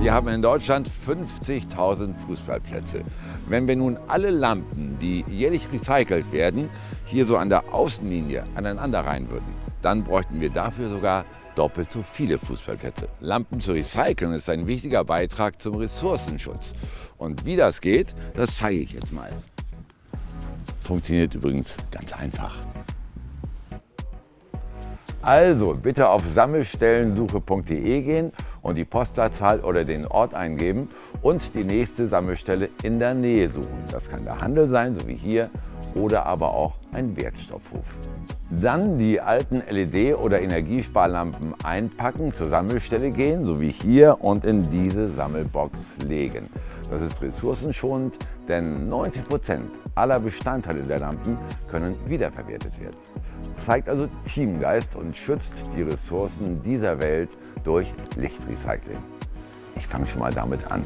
Wir haben in Deutschland 50.000 Fußballplätze. Wenn wir nun alle Lampen, die jährlich recycelt werden, hier so an der Außenlinie aneinander rein würden, dann bräuchten wir dafür sogar doppelt so viele Fußballplätze. Lampen zu recyceln ist ein wichtiger Beitrag zum Ressourcenschutz. Und wie das geht, das zeige ich jetzt mal. Funktioniert übrigens ganz einfach. Also bitte auf sammelstellensuche.de gehen und die Postleitzahl oder den Ort eingeben und die nächste Sammelstelle in der Nähe suchen. Das kann der Handel sein, so wie hier, oder aber auch ein Wertstoffhof. Dann die alten LED- oder Energiesparlampen einpacken, zur Sammelstelle gehen, so wie hier, und in diese Sammelbox legen. Das ist ressourcenschonend, denn 90 Prozent aller Bestandteile der Lampen können wiederverwertet werden. Zeigt also Teamgeist und schützt die Ressourcen dieser Welt durch Lichtrecycling. Ich fange schon mal damit an.